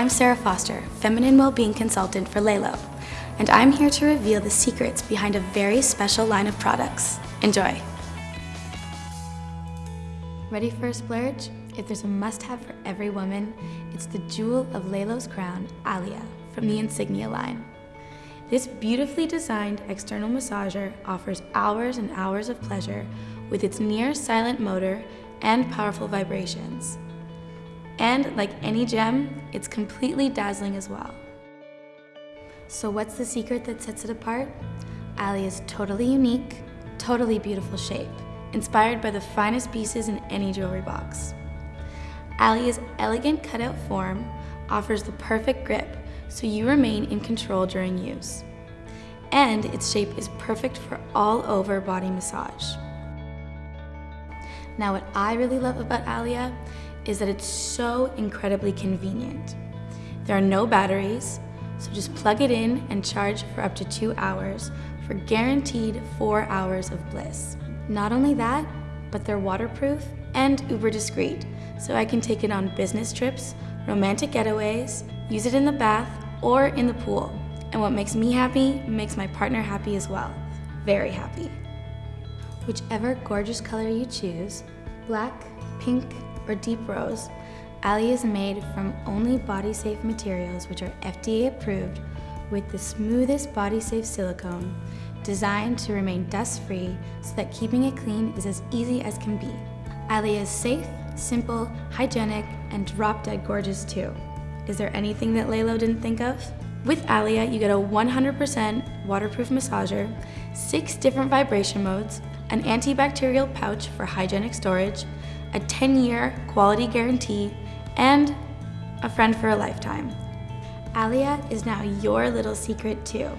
I'm Sarah Foster, Feminine Wellbeing Consultant for Lelo, and I'm here to reveal the secrets behind a very special line of products. Enjoy! Ready for a splurge? If there's a must-have for every woman, it's the jewel of Lelo's crown, Alia, from the Insignia line. This beautifully designed external massager offers hours and hours of pleasure with its near silent motor and powerful vibrations. And like any gem, it's completely dazzling as well. So what's the secret that sets it apart? Alia's totally unique, totally beautiful shape, inspired by the finest pieces in any jewelry box. Alia's elegant cutout form offers the perfect grip so you remain in control during use. And its shape is perfect for all over body massage. Now what I really love about Alia is that it's so incredibly convenient. There are no batteries, so just plug it in and charge for up to two hours for guaranteed four hours of bliss. Not only that, but they're waterproof and uber discreet, so I can take it on business trips, romantic getaways, use it in the bath, or in the pool. And what makes me happy makes my partner happy as well. Very happy. Whichever gorgeous color you choose, black, pink, or deep rose, Alia is made from only body-safe materials which are FDA approved with the smoothest body-safe silicone designed to remain dust-free so that keeping it clean is as easy as can be. Alia is safe, simple, hygienic, and drop-dead gorgeous too. Is there anything that Lelo didn't think of? With Alia, you get a 100% waterproof massager, six different vibration modes, an antibacterial pouch for hygienic storage, a 10-year quality guarantee, and a friend for a lifetime. Alia is now your little secret too.